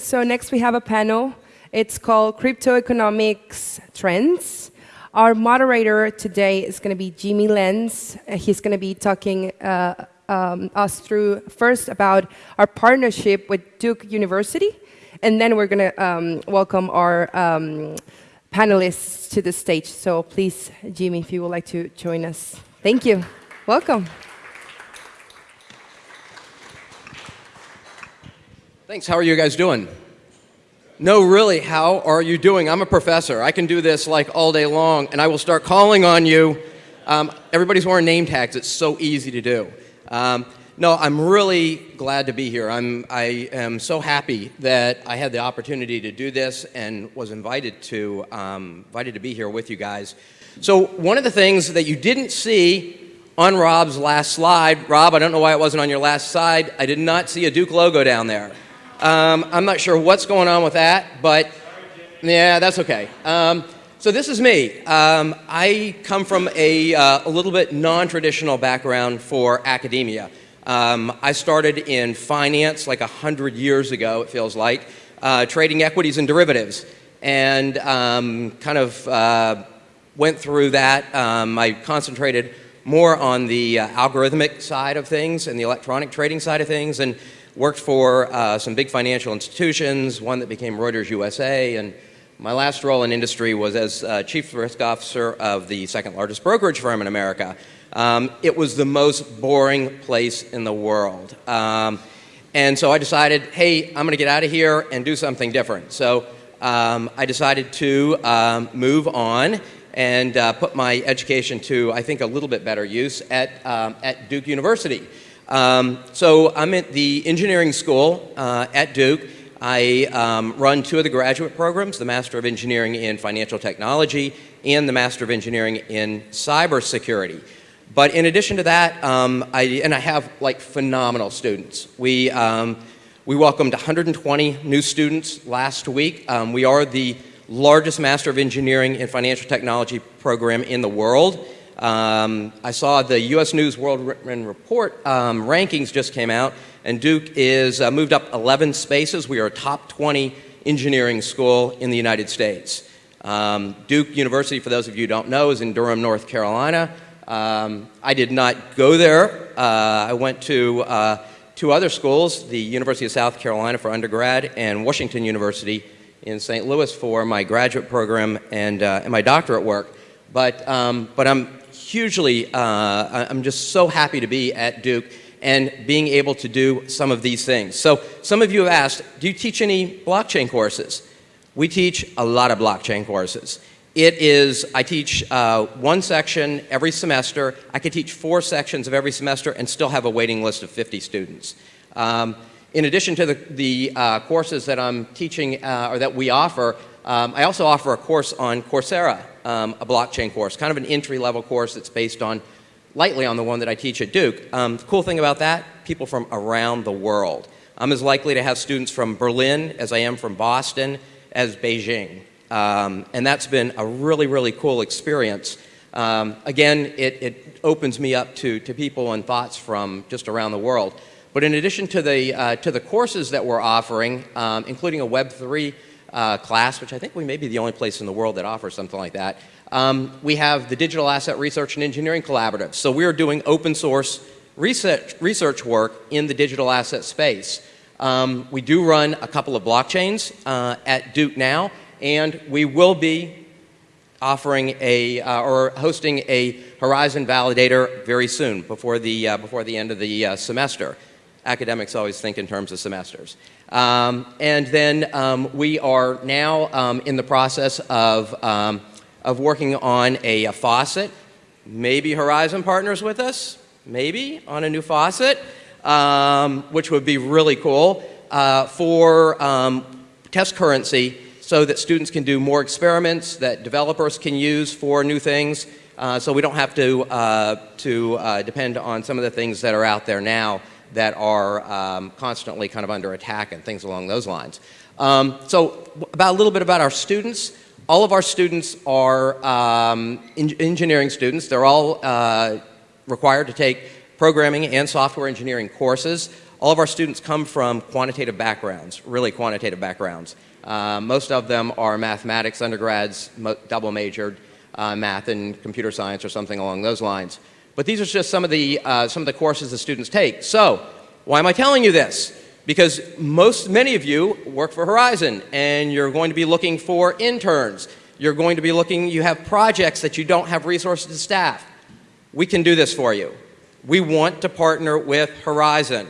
So next we have a panel. It's called Crypto Economics Trends. Our moderator today is going to be Jimmy Lenz. Uh, he's going to be talking uh, um, us through first about our partnership with Duke University, and then we're going to um, welcome our um, panelists to the stage. So please, Jimmy, if you would like to join us. Thank you. Welcome. Thanks. How are you guys doing? No, really, how are you doing? I'm a professor. I can do this like all day long, and I will start calling on you. Um, everybody's wearing name tags. It's so easy to do. Um, no, I'm really glad to be here. I'm, I am so happy that I had the opportunity to do this and was invited to, um, invited to be here with you guys. So one of the things that you didn't see on Rob's last slide, Rob, I don't know why it wasn't on your last slide, I did not see a Duke logo down there. Um, I'm not sure what's going on with that, but yeah, that's okay. Um, so this is me. Um, I come from a, uh, a little bit non-traditional background for academia. Um, I started in finance like a hundred years ago, it feels like, uh, trading equities and derivatives, and um, kind of uh, went through that. Um, I concentrated more on the uh, algorithmic side of things and the electronic trading side of things, and worked for uh, some big financial institutions, one that became Reuters USA, and my last role in industry was as uh, Chief Risk Officer of the second largest brokerage firm in America. Um, it was the most boring place in the world. Um, and so I decided, hey, I'm going to get out of here and do something different. So um, I decided to um, move on and uh, put my education to, I think, a little bit better use at, um, at Duke University. Um, so I'm at the engineering school uh, at Duke. I um, run two of the graduate programs, the Master of Engineering in Financial Technology and the Master of Engineering in Cybersecurity. But in addition to that, um, I, and I have like phenomenal students. We, um, we welcomed 120 new students last week. Um, we are the largest Master of Engineering in Financial Technology program in the world. Um, I saw the U.S. News World Report um, rankings just came out, and Duke is uh, moved up 11 spaces. We are a top 20 engineering school in the United States. Um, Duke University, for those of you who don't know, is in Durham, North Carolina. Um, I did not go there. Uh, I went to uh, two other schools, the University of South Carolina for undergrad and Washington University in St. Louis for my graduate program and, uh, and my doctorate work. But, um, but I'm hugely, uh, I'm just so happy to be at Duke and being able to do some of these things. So some of you have asked, do you teach any blockchain courses? We teach a lot of blockchain courses. It is, I teach uh, one section every semester. I could teach four sections of every semester and still have a waiting list of 50 students. Um, in addition to the, the uh, courses that I'm teaching uh, or that we offer, um, I also offer a course on Coursera um, a blockchain course, kind of an entry-level course that's based on, lightly on the one that I teach at Duke. Um, the cool thing about that, people from around the world. I'm as likely to have students from Berlin as I am from Boston as Beijing. Um, and that's been a really, really cool experience. Um, again, it, it, opens me up to, to people and thoughts from just around the world. But in addition to the, uh, to the courses that we're offering, um, including a Web3 uh, class, which I think we may be the only place in the world that offers something like that. Um, we have the Digital Asset Research and Engineering Collaborative. So we are doing open source research, research work in the digital asset space. Um, we do run a couple of blockchains uh, at Duke now, and we will be offering a uh, or hosting a Horizen validator very soon, before the uh, before the end of the uh, semester. Academics always think in terms of semesters. Um, and then um, we are now um, in the process of, um, of working on a, a, faucet. Maybe Horizen partners with us, maybe, on a new faucet, um, which would be really cool uh, for test currency so that students can do more experiments that developers can use for new things. Uh, so we don't have to, uh, to uh, depend on some of the things that are out there now that are um, constantly kind of under attack and things along those lines. Um, so about a little bit about our students. All of our students are um, engineering students. They're all uh, required to take programming and software engineering courses. all of our students come from quantitative backgrounds, really quantitative backgrounds. Uh, most of them are mathematics undergrads, double majored, uh, math and computer science or something along those lines. But these are just some of the, uh, some of the courses the students take. So, why am I telling you this? Because most, many of you work for Horizen and you're going to be looking for interns. You're going to be looking, you have projects that you don't have resources to staff. We can do this for you. We want to partner with Horizen.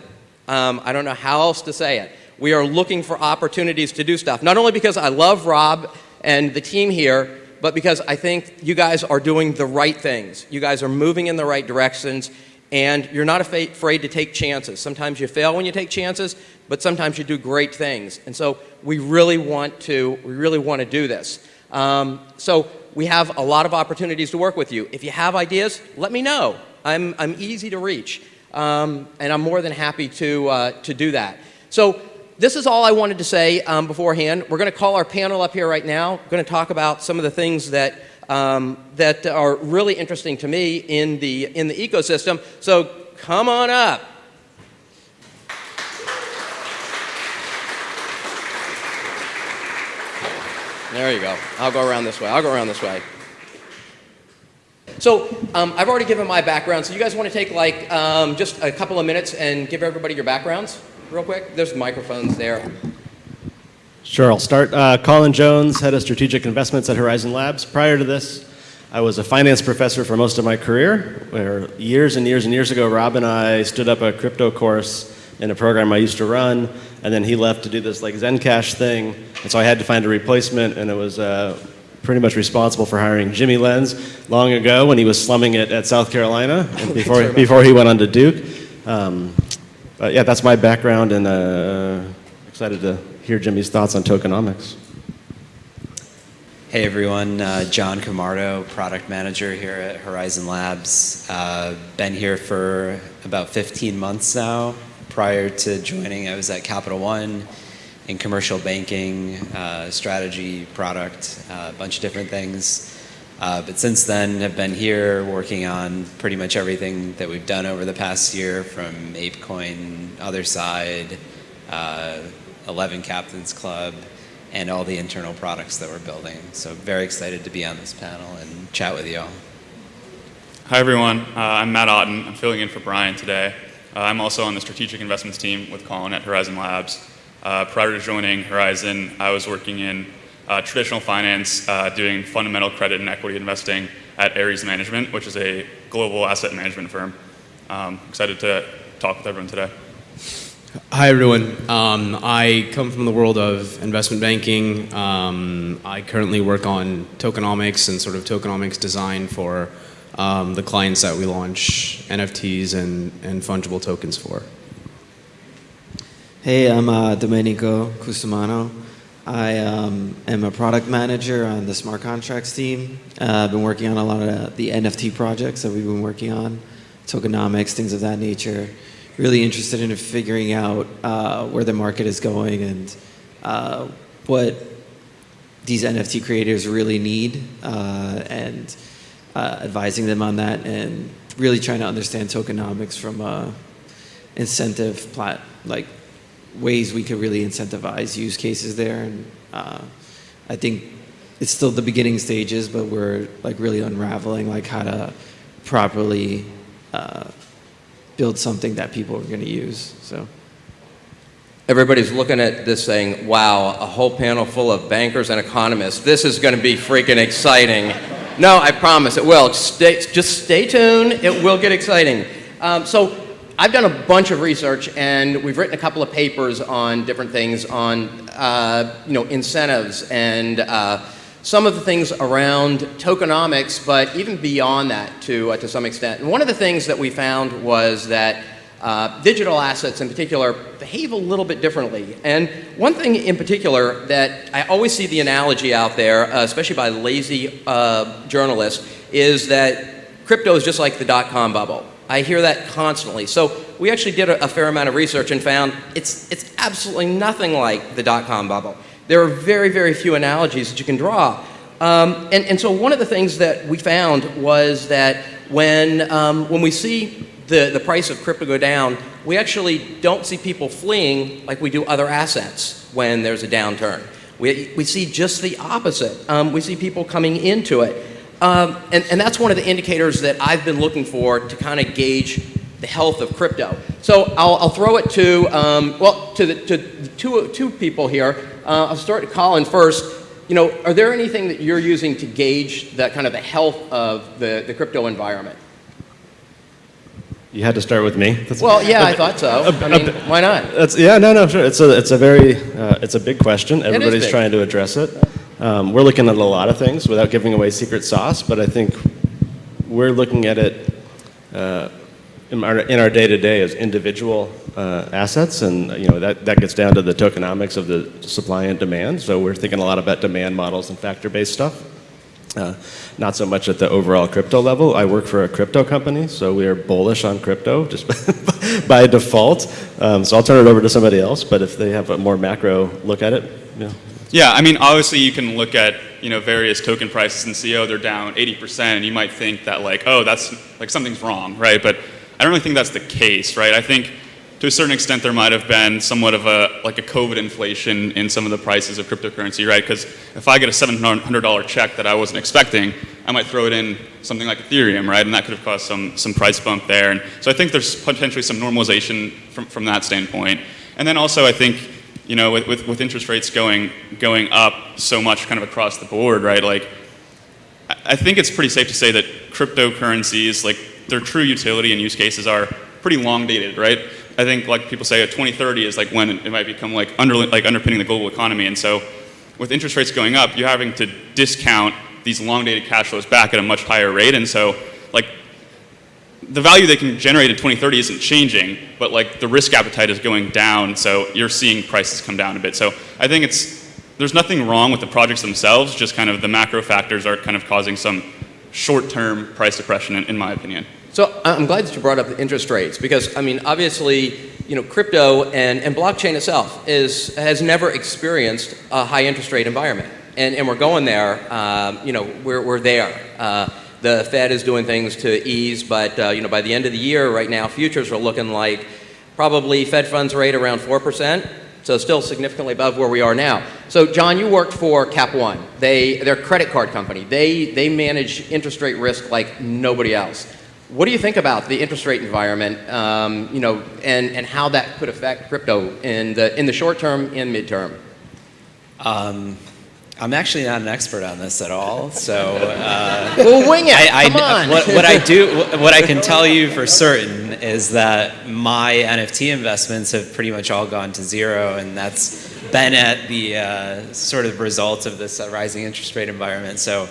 Um, I don't know how else to say it. We are looking for opportunities to do stuff, not only because I love Rob and the team here, but because I think you guys are doing the right things. You guys are moving in the right directions, and you're not afraid to take chances. Sometimes you fail when you take chances, but sometimes you do great things. And so we really want to, we really want to do this. Um, so we have a lot of opportunities to work with you. If you have ideas, let me know. I'm, I'm easy to reach. Um, and I'm more than happy to, uh, to do that. So this is all I wanted to say um, beforehand. We're going to call our panel up here right now. We're going to talk about some of the things that, um, that are really interesting to me in the, in the ecosystem. So come on up. There you go. I'll go around this way. I'll go around this way. So um, I've already given my background, so you guys want to take like um, just a couple of minutes and give everybody your backgrounds real quick? There's microphones there. Sure, I'll start. Uh, Colin Jones, head of strategic investments at Horizen Labs. Prior to this, I was a finance professor for most of my career, where years and years and years ago, Rob and I stood up a crypto course in a program I used to run, and then he left to do this like ZenCash thing, and so I had to find a replacement, and it was uh, pretty much responsible for hiring Jimmy Lenz long ago when he was slumming it at South Carolina and before, before he went on to Duke. Um, but yeah, that's my background and uh, excited to hear Jimmy's thoughts on tokenomics. Hey everyone, uh, John Camardo, product manager here at Horizen Labs. Uh, been here for about 15 months now. Prior to joining, I was at Capital One in commercial banking, uh, strategy, product, uh, a bunch of different things. Uh, but since then, have been here working on pretty much everything that we've done over the past year, from ApeCoin, Otherside, uh, 11 Captains Club, and all the internal products that we're building. So very excited to be on this panel and chat with you all. Hi everyone, uh, I'm Matt Otten. I'm filling in for Brian today. Uh, I'm also on the strategic investments team with Colin at Horizen Labs. Uh, prior to joining Horizen, I was working in uh, traditional finance, uh, doing fundamental credit and equity investing at Ares Management, which is a global asset management firm. Um, excited to talk with everyone today. Hi everyone. Um, I come from the world of investment banking. Um, I currently work on tokenomics and sort of tokenomics design for um, the clients that we launch NFTs and, and fungible tokens for. Hey, I'm uh, Domenico Custumano. I um, am a product manager on the smart contracts team. Uh, I've been working on a lot of the NFT projects that we've been working on, tokenomics, things of that nature. Really interested in figuring out uh, where the market is going and uh, what these NFT creators really need uh, and uh, advising them on that and really trying to understand tokenomics from a incentive plat like ways we could really incentivize use cases there. And uh, I think it's still the beginning stages, but we're like really unraveling like how to properly uh, build something that people are going to use. So. Everybody's looking at this saying, wow, a whole panel full of bankers and economists. This is going to be freaking exciting. No, I promise it will. Stay, just stay tuned. It will get exciting. Um, so I've done a bunch of research and we've written a couple of papers on different things on uh, you know, incentives and uh, some of the things around tokenomics, but even beyond that to, uh, to some extent. And one of the things that we found was that uh, digital assets in particular behave a little bit differently. And one thing in particular that I always see the analogy out there, uh, especially by lazy uh, journalists, is that crypto is just like the dot-com bubble. I hear that constantly. So we actually did a, a fair amount of research and found it's, it's absolutely nothing like the dot-com bubble. There are very, very few analogies that you can draw. Um, and, and so one of the things that we found was that when, um, when we see the, the price of crypto go down, we actually don't see people fleeing like we do other assets when there's a downturn. We, we see just the opposite. Um, we see people coming into it. Um, and, and that's one of the indicators that I've been looking for to kind of gauge the health of crypto. So I'll, I'll throw it to, um, well, to, the, to two, two people here. Uh, I'll start with Colin first. You know, are there anything that you're using to gauge that kind of the health of the, the crypto environment? You had to start with me. That's, Well, yeah, I thought so. I mean, why not? that's, yeah, no, no, sure. It's a, it's a very, uh, it's a big question. Everybody's big. trying to address it. Um, we're looking at a lot of things without giving away secret sauce, but I think we're looking at it uh, in our, day-to-day as individual uh, assets, and you know that, that gets down to the tokenomics of the supply and demand. So we're thinking a lot about demand models and factor-based stuff. Uh, not so much at the overall crypto level. I work for a crypto company, so we are bullish on crypto just by default. Um, so I'll turn it over to somebody else, but if they have a more macro look at it, yeah. Yeah, I mean, obviously you can look at you know various token prices and see oh they're down 80%, and you might think that like oh that's like something's wrong, right? But I don't really think that's the case, right? I think to a certain extent there might have been somewhat of a like a COVID inflation in some of the prices of cryptocurrency, right? Because if I get a $700 check that I wasn't expecting, I might throw it in something like Ethereum, right? And that could have caused some some price bump there. And so I think there's potentially some normalization from from that standpoint. And then also I think you know, with, with, with, interest rates going, going up so much kind of across the board, right? Like, I think it's pretty safe to say that cryptocurrencies, like, their true utility and use cases are pretty long dated, right? I think, like people say, 2030 is like when it might become like, under, like underpinning the global economy. And so, with interest rates going up, you're having to discount these long dated cash flows back at a much higher rate. And so, like, the value they can generate in 2030 isn't changing, but like the risk appetite is going down, so you're seeing prices come down a bit. So I think it's there's nothing wrong with the projects themselves, just kind of the macro factors are kind of causing some short-term price depression, in, in my opinion. So I'm glad that you brought up the interest rates because I mean obviously you know crypto and, and blockchain itself is has never experienced a high interest rate environment, and and we're going there. Um, you know we're we're there. Uh, the Fed is doing things to ease, but uh, you know, by the end of the year, right now, futures are looking like probably Fed funds rate around 4%, so still significantly above where we are now. So John, you worked for Cap One. They, they're a credit card company. They, they manage interest rate risk like nobody else. What do you think about the interest rate environment, um, you know, and, and how that could affect crypto in the, in the short term and midterm? Um, I'm actually not an expert on this at all, so. Uh, we'll wing it. I, I, Come on. What, what, I do, what I can tell you for certain is that my NFT investments have pretty much all gone to zero, and that's been at the uh, sort of result of this uh, rising interest rate environment. So.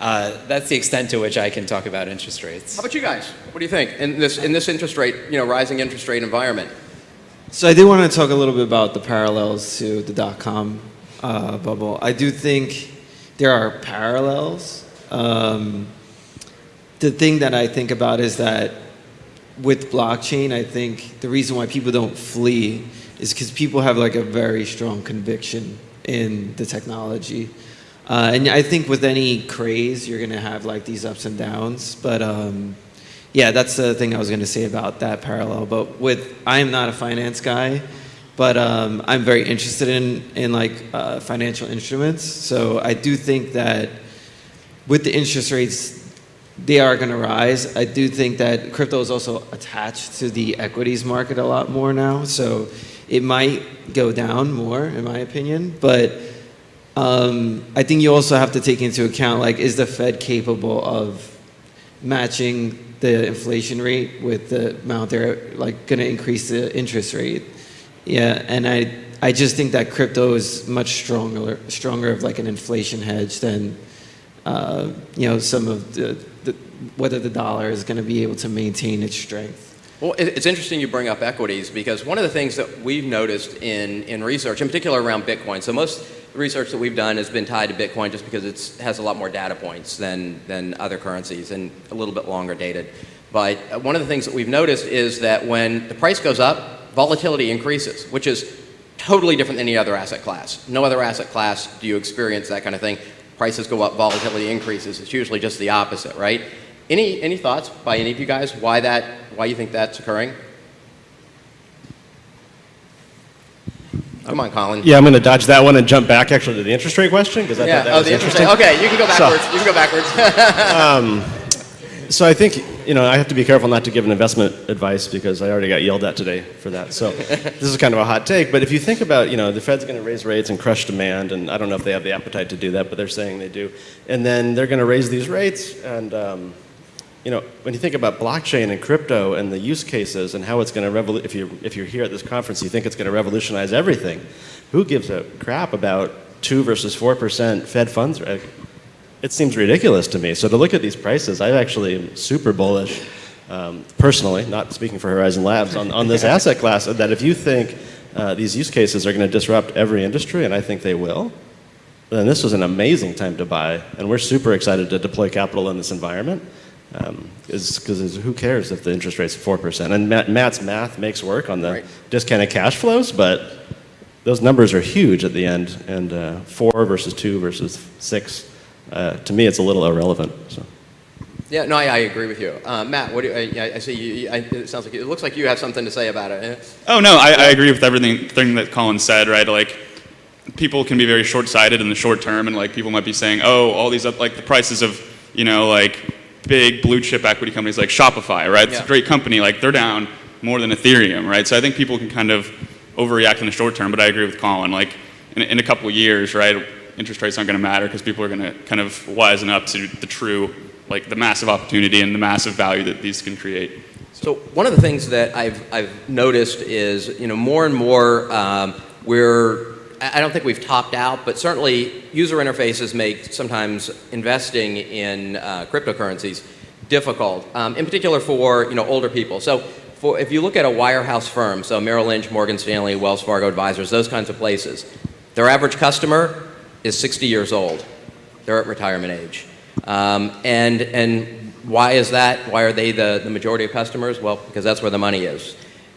Uh, that's the extent to which I can talk about interest rates. How about you guys? What do you think in this in this interest rate, you know, rising interest rate environment? So I do want to talk a little bit about the parallels to the dot com uh, bubble. I do think there are parallels. Um, the thing that I think about is that with blockchain, I think the reason why people don't flee is because people have like a very strong conviction in the technology. Uh, and I think with any craze, you're going to have like these ups and downs. But um, yeah, that's the thing I was going to say about that parallel. But with, I am not a finance guy. But um, I'm very interested in, in like uh, financial instruments. So I do think that with the interest rates, they are going to rise. I do think that crypto is also attached to the equities market a lot more now. So it might go down more, in my opinion. But um, I think you also have to take into account like, is the Fed capable of matching the inflation rate with the amount they're like going to increase the interest rate? Yeah, and I I just think that crypto is much stronger stronger of like an inflation hedge than uh, you know some of the, the whether the dollar is going to be able to maintain its strength. Well, it's interesting you bring up equities because one of the things that we've noticed in, in research, in particular around Bitcoin, so most research that we've done has been tied to Bitcoin just because it has a lot more data points than, than other currencies and a little bit longer dated. But one of the things that we've noticed is that when the price goes up, volatility increases, which is totally different than any other asset class. No other asset class do you experience that kind of thing. Prices go up, volatility increases. It's usually just the opposite, right? Any, any thoughts by any of you guys why, that, why you think that's occurring? Come on, Colin. Yeah, I'm going to dodge that one and jump back actually to the interest rate question because I yeah. thought that oh, was the interesting. Okay, you can go backwards. So, you can go backwards. um, so I think you know I have to be careful not to give an investment advice because I already got yelled at today for that. So this is kind of a hot take. But if you think about you know the Fed's going to raise rates and crush demand, and I don't know if they have the appetite to do that, but they're saying they do. And then they're going to raise these rates, and um, you know when you think about blockchain and crypto and the use cases and how it's going to revolu- if you're, if you're here at this conference, you think it's going to revolutionize everything. Who gives a crap about two versus four percent Fed funds rate? It seems ridiculous to me. So to look at these prices, I'm actually am super bullish, um, personally, not speaking for Horizen Labs, on, on this asset class. That if you think uh, these use cases are going to disrupt every industry, and I think they will, then this was an amazing time to buy. And we're super excited to deploy capital in this environment. Because who cares if the interest rate's 4%? And Matt, Matt's math makes work on the Right. discounted cash flows, but those numbers are huge at the end. And uh, four versus two versus six, uh, to me, it's a little irrelevant. So. yeah, no, I, I agree with you. Uh, Matt, what do you, I, I see you, you- I, it sounds like, it looks like you have something to say about it. Oh no, I, I agree with everything thing that Colin said. Right, like people can be very short-sighted in the short term, and like people might be saying, oh, all these up, like the prices of you know like big blue chip equity companies like Shopify, right? It's Yeah. a great company. Like they're down more than Ethereum, right? So I think people can kind of overreact in the short term, but I agree with Colin. Like in, in a couple of years, right? Interest rates aren't going to matter because people are going to kind of wisen up to the true, like the massive opportunity and the massive value that these can create. So one of the things that I've, I've noticed is, you know, more and more um, we're, I I don't think we've topped out, but certainly user interfaces make sometimes investing in uh, cryptocurrencies difficult, um, in particular for, you know, older people. So for, if you look at a wirehouse firm, so Merrill Lynch, Morgan Stanley, Wells Fargo Advisors, those kinds of places, their average customer is 60 years old. They're at retirement age. Um, and, and why is that? Why are they the, the majority of customers? Well, because that's where the money is.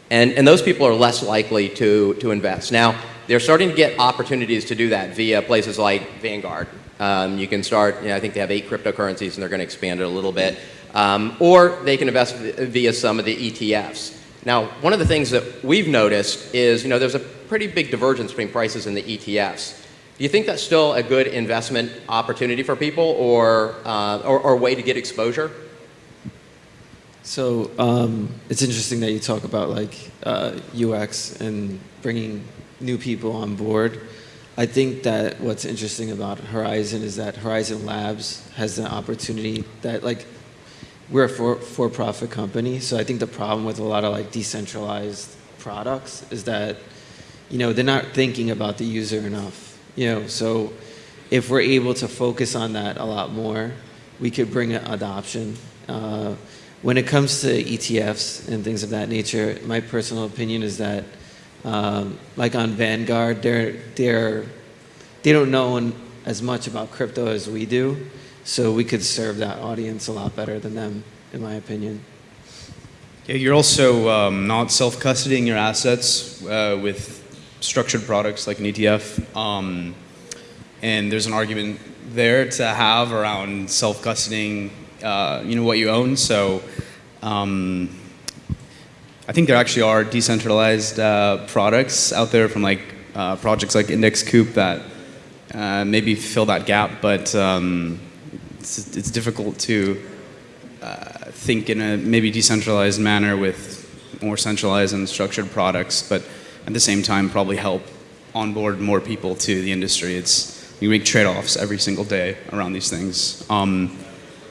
And, and those people are less likely to, to invest. Now, they're starting to get opportunities to do that via places like Vanguard. Um, you can start, you know, I think they have eight cryptocurrencies and they're going to expand it a little bit. Um, or they can invest via some of the ETFs. Now, one of the things that we've noticed is, you know, there's a pretty big divergence between prices in the ETFs. Do you think that's still a good investment opportunity for people or, uh, or, or way to get exposure? So um, it's interesting that you talk about like uh, UX and bringing new people on board. I think that what's interesting about Horizen is that Horizen Labs has an opportunity that like we're a for, for-profit company, so I think the problem with a lot of like decentralized products is that you know they're not thinking about the user enough. You know, so if we're able to focus on that a lot more, we could bring adoption. Uh, when it comes to ETFs and things of that nature, my personal opinion is that, um, like on Vanguard, they're they're they don't know as much about crypto as we do, so we could serve that audience a lot better than them, in my opinion. Yeah, you're also um, not self-custodying your assets uh, with structured products like an ETF. Um, and there's an argument there to have around self-custodying, uh, you know, what you own. So um, I think there actually are decentralized uh, products out there from like uh, projects like Index Coop that uh, maybe fill that gap, but um, it's, it's difficult to think in a maybe decentralized manner with more centralized and structured products, but at the same time probably help onboard more people to the industry. It's you make trade-offs every single day around these things. Um,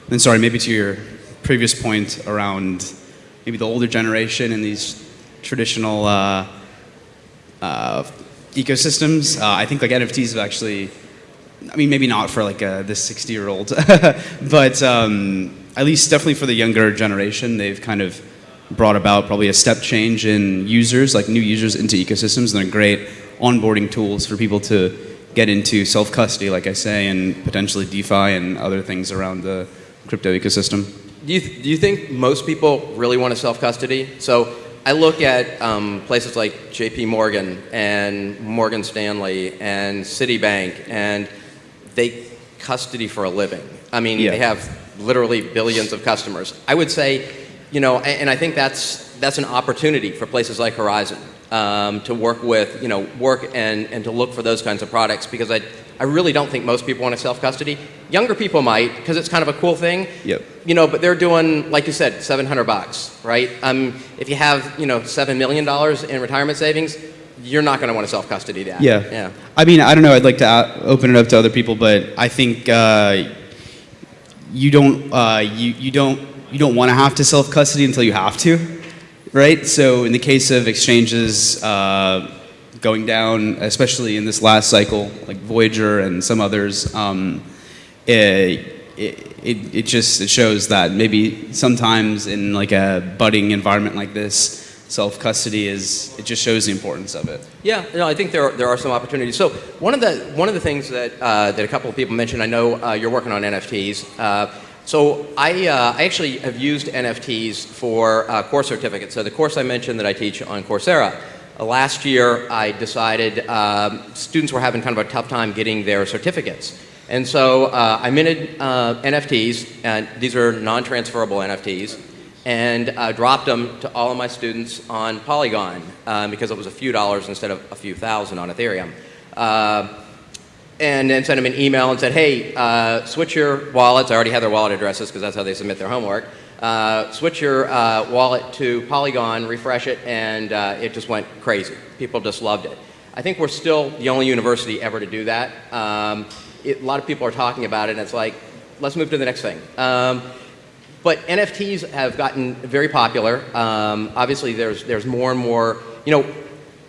and sorry, maybe to your previous point around maybe the older generation and these traditional uh, uh, ecosystems. Uh, I think like NFTs have actually I mean, maybe not for like uh, this 60 year old, but um, at least definitely for the younger generation, they've kind of brought about probably a step change in users, like new users into ecosystems, and they're great onboarding tools for people to get into self custody, like I say, and potentially DeFi and other things around the crypto ecosystem. Do you, do you think most people really want to self custody? So I look at um, places like JP Morgan and Morgan Stanley and Citibank, and they custody for a living. I mean, Yeah. they have literally billions of customers. I would say, you know, and I think that's, that's an opportunity for places like Horizen. um, to work with, you know, work and, and to look for those kinds of products because I, I really don't think most people want to self-custody. Younger people might because it's kind of a cool thing. Yep. You know, but they're doing, like you said, 700 bucks, right? Um, if you have, you know, $7 million in retirement savings, you're not going to want to self-custody that. Yeah. Yeah. I mean, I don't know. I'd like to uh, open it up to other people, but I think uh, you don't uh, you you don't you don't want to have to self custody until you have to, right? So in the case of exchanges uh, going down, especially in this last cycle, like Voyager and some others, um, it, it, it, just it shows that maybe sometimes in like a budding environment like this, self custody is it just shows the importance of it. Yeah, no, I think there are, there are some opportunities. So one of the one of the things that uh, that a couple of people mentioned, I know uh, you're working on NFTs. Uh, so I, uh, I actually have used NFTs for uh, course certificates. So the course I mentioned that I teach on Coursera. uh, last year, I decided um, students were having kind of a tough time getting their certificates. And so uh, I minted uh, NFTs, and these are non-transferable NFTs, and uh, dropped them to all of my students on Polygon um, because it was a few dollars instead of a few thousand on Ethereum. And then sent them an email and said, hey, uh, switch your wallets. I already have their wallet addresses because that's how they submit their homework. Uh, switch your uh, wallet to Polygon, refresh it, and uh, it just went crazy. People just loved it. I think we're still the only university ever to do that. Um, it, a lot of people are talking about it, and it's like, let's move to the next thing. Um, but NFTs have gotten very popular. Um, obviously, there's, there's more and more, you know,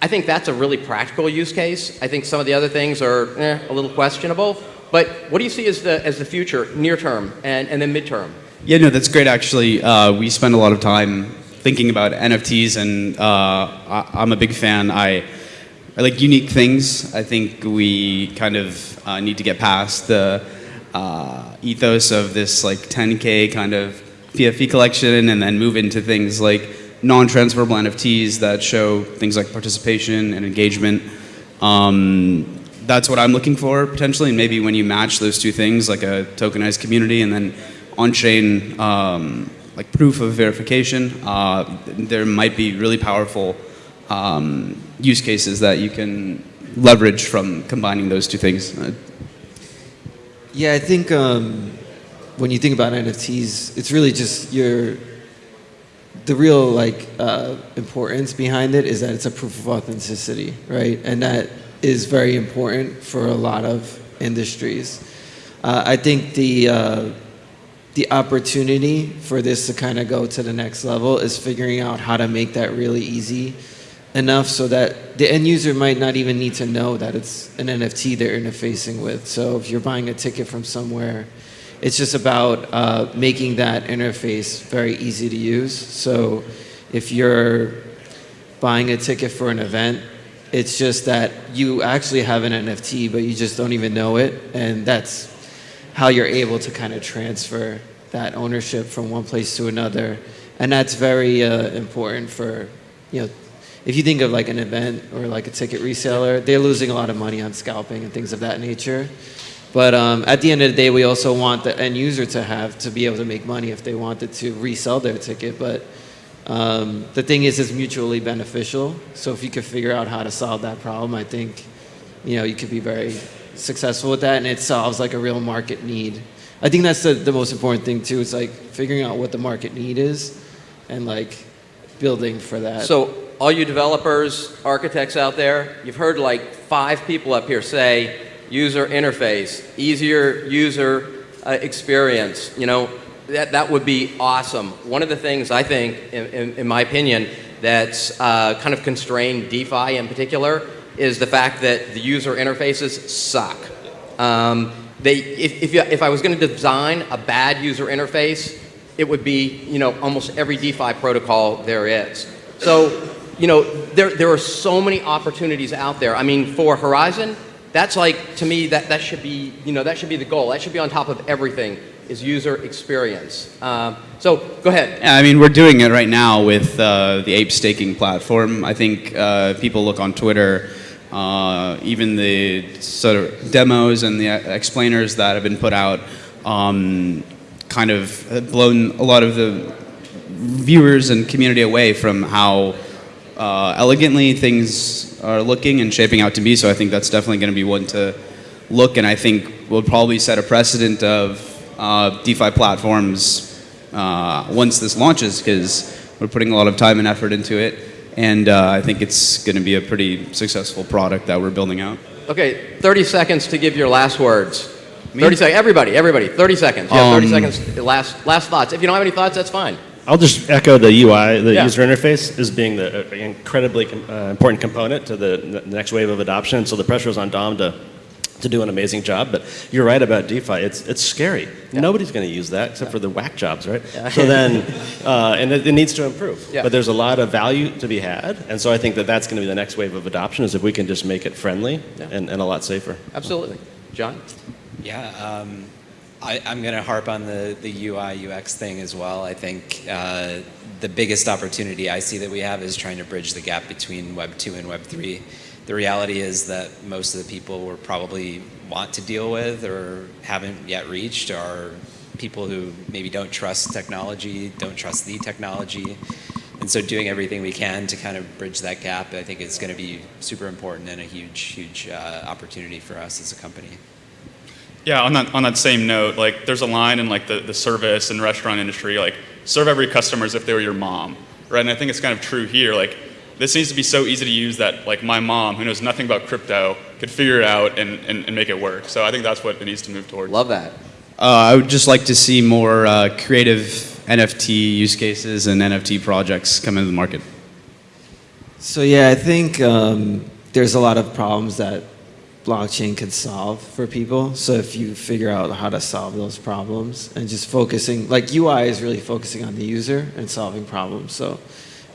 I think that's a really practical use case. I think some of the other things are eh, a little questionable. But what do you see as the, as the future, near term and, and then midterm? Yeah, no, that's great. Actually, uh, we spend a lot of time thinking about NFTs, and uh, I, I'm a big fan. I, I like unique things. I think we kind of uh, need to get past the uh, ethos of this like 10k kind of fee collection, and then move into things like non-transferable NFTs that show things like participation and engagement. Um, that's what I'm looking for potentially, and maybe when you match those two things, like a tokenized community and then on-chain um, like proof of verification, uh, there might be really powerful um, use cases that you can leverage from combining those two things. Uh, Yeah, I think um, when you think about NFTs, it's really just your the real like uh, importance behind it is that it's a proof of authenticity, right? And that is very important for a lot of industries. Uh, I think the uh, the opportunity for this to kind of go to the next level is figuring out how to make that really easy enough so that the end user might not even need to know that it's an NFT they're interfacing with. So if you're buying a ticket from somewhere, it's just about uh, making that interface very easy to use. So if you're buying a ticket for an event, it's just that you actually have an NFT, but you just don't even know it. And that's how you're able to kind of transfer that ownership from one place to another. And that's very uh, important for, you know, if you think of like an event or like a ticket reseller, they're losing a lot of money on scalping and things of that nature. But um, at the end of the day, we also want the end user to have to be able to make money if they wanted to resell their ticket. But um, the thing is, it's mutually beneficial. So if you could figure out how to solve that problem, I think you know you could be very successful with that, and it solves like a real market need. I think that's the, the most important thing too. It's like figuring out what the market need is, and like building for that. So all you developers, architects out there, you've heard like five people up here say user interface, easier user uh, experience. You know, that, that would be awesome. One of the things I think, in, in, in my opinion, that's uh, kind of constrained DeFi in particular is the fact that the user interfaces suck. Um, they, if, if, you, if I was going to design a bad user interface, it would be, you know, almost every DeFi protocol there is. So, you know, there, there are so many opportunities out there. I mean, for Horizen, that's like, to me, that, that should be, you know, that should be the goal. That should be on top of everything is user experience. Um, so go ahead. Yeah, I mean, we're doing it right now with uh, the Ape staking platform. I think uh, people look on Twitter, uh, even the sort of demos and the explainers that have been put out, um, kind of blown a lot of the viewers and community away from how uh, elegantly things are looking and shaping out to be. So I think that's definitely going to be one to look, and I think will probably set a precedent of uh, DeFi platforms uh, once this launches because we're putting a lot of time and effort into it, and uh, I think it's going to be a pretty successful product that we're building out. Okay, 30 seconds to give your last words. 30 seconds. Everybody, everybody, 30 seconds. Yeah, 30 Um, seconds. Last, last thoughts. If you don't have any thoughts, that's fine. I'll just echo the UI, the Yeah. user interface, as being the uh, incredibly com- uh, important component to the, the next wave of adoption. So the pressure is on Dom to, to do an amazing job. But you're right about DeFi. It's, it's scary. Nobody's going to use that except for the whack jobs, right? So then, uh, and it, it needs to improve. Yeah. But there's a lot of value to be had. And so I think that that's going to be the next wave of adoption is if we can just make it friendly and, and a lot safer. Absolutely. John? Yeah, um, I, I'm going to harp on the, the UI UX thing as well. I think uh, the biggest opportunity I see that we have is trying to bridge the gap between Web 2 and Web 3. The reality is that most of the people we probably want to deal with or haven't yet reached are people who maybe don't trust technology, don't trust the technology. And so doing everything we can to kind of bridge that gap, I think is going to be super important and a huge, huge uh, opportunity for us as a company. Yeah, on that on that same note, like there's a line in like the, the service and restaurant industry, like serve every customer as if they were your mom, right? And I think it's kind of true here. Like this needs to be so easy to use that like my mom, who knows nothing about crypto, could figure it out and, and, and make it work. So I think that's what it needs to move towards. Love that. Uh, I would just like to see more uh, creative NFT use cases and NFT projects come into the market. So yeah, I think um, there's a lot of problems that blockchain could solve for people. So if you figure out how to solve those problems and just focusing, like UI is really focusing on the user and solving problems. So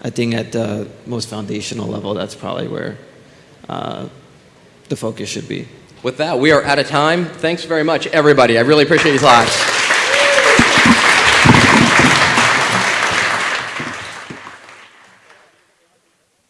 I think at the most foundational level, that's probably where uh, the focus should be. With that, we are out of time. Thanks very much, everybody. I really appreciate your thoughts.